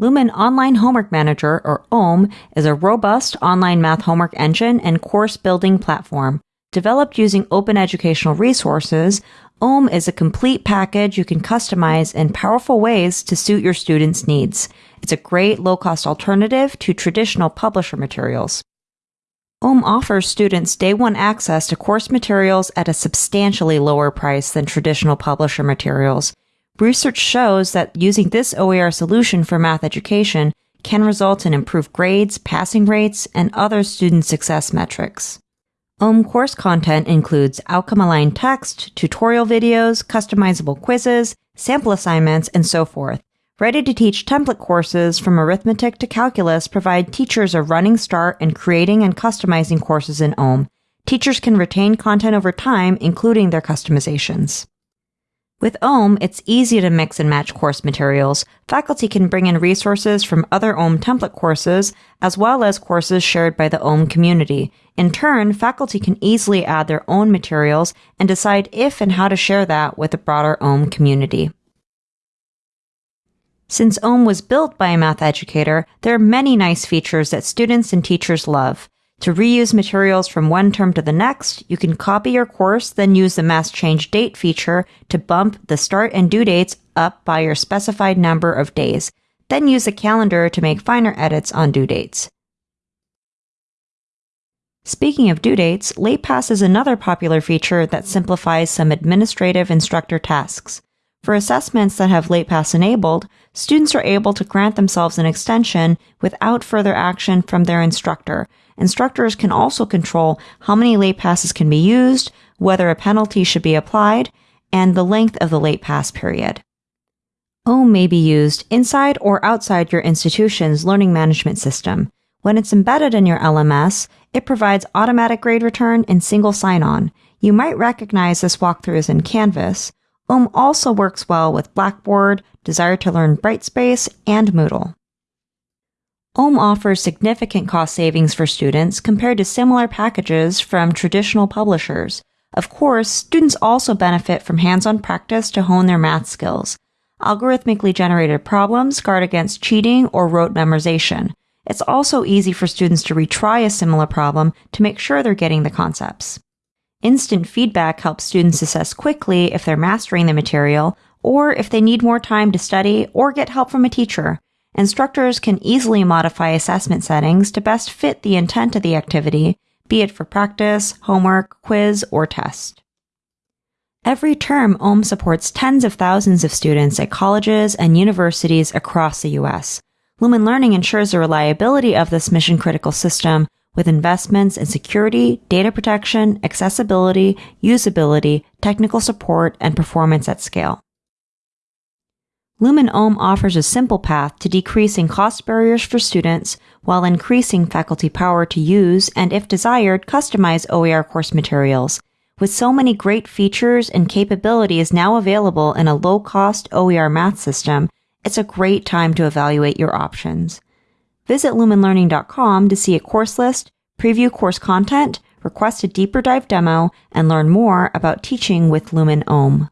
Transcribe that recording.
Lumen Online Homework Manager, or OHM, is a robust online math homework engine and course building platform. Developed using open educational resources, OHM is a complete package you can customize in powerful ways to suit your students' needs. It's a great low cost alternative to traditional publisher materials. OHM offers students day one access to course materials at a substantially lower price than traditional publisher materials. Research shows that using this OER solution for math education can result in improved grades, passing rates, and other student success metrics. OHM course content includes outcome aligned text, tutorial videos, customizable quizzes, sample assignments, and so forth. Ready to teach template courses from arithmetic to calculus provide teachers a running start in creating and customizing courses in OHM. Teachers can retain content over time, including their customizations. With OHM, it's easy to mix and match course materials. Faculty can bring in resources from other OHM template courses, as well as courses shared by the OHM community. In turn, faculty can easily add their own materials and decide if and how to share that with the broader OHM community. Since OHM was built by a math educator, there are many nice features that students and teachers love. To reuse materials from one term to the next, you can copy your course, then use the mass change date feature to bump the start and due dates up by your specified number of days. Then use a calendar to make finer edits on due dates. Speaking of due dates, LatePass is another popular feature that simplifies some administrative instructor tasks. For assessments that have LatePass enabled, students are able to grant themselves an extension without further action from their instructor. Instructors can also control how many late passes can be used, whether a penalty should be applied, and the length of the late pass period. OHM may be used inside or outside your institution's learning management system. When it's embedded in your LMS, it provides automatic grade return and single sign-on. You might recognize this walkthrough as in Canvas, OHM also works well with Blackboard, Desire2Learn Brightspace, and Moodle. OHM offers significant cost savings for students compared to similar packages from traditional publishers. Of course, students also benefit from hands-on practice to hone their math skills. Algorithmically generated problems guard against cheating or rote memorization. It's also easy for students to retry a similar problem to make sure they're getting the concepts. Instant feedback helps students assess quickly if they're mastering the material or if they need more time to study or get help from a teacher. Instructors can easily modify assessment settings to best fit the intent of the activity, be it for practice, homework, quiz, or test. Every term, OHM supports tens of thousands of students at colleges and universities across the U.S. Lumen Learning ensures the reliability of this mission critical system with investments in security, data protection, accessibility, usability, technical support, and performance at scale. Lumen OHM offers a simple path to decreasing cost barriers for students while increasing faculty power to use and, if desired, customize OER course materials. With so many great features and capabilities now available in a low-cost OER math system, it's a great time to evaluate your options. Visit lumenlearning.com to see a course list, preview course content, request a deeper dive demo, and learn more about teaching with Lumen OHM.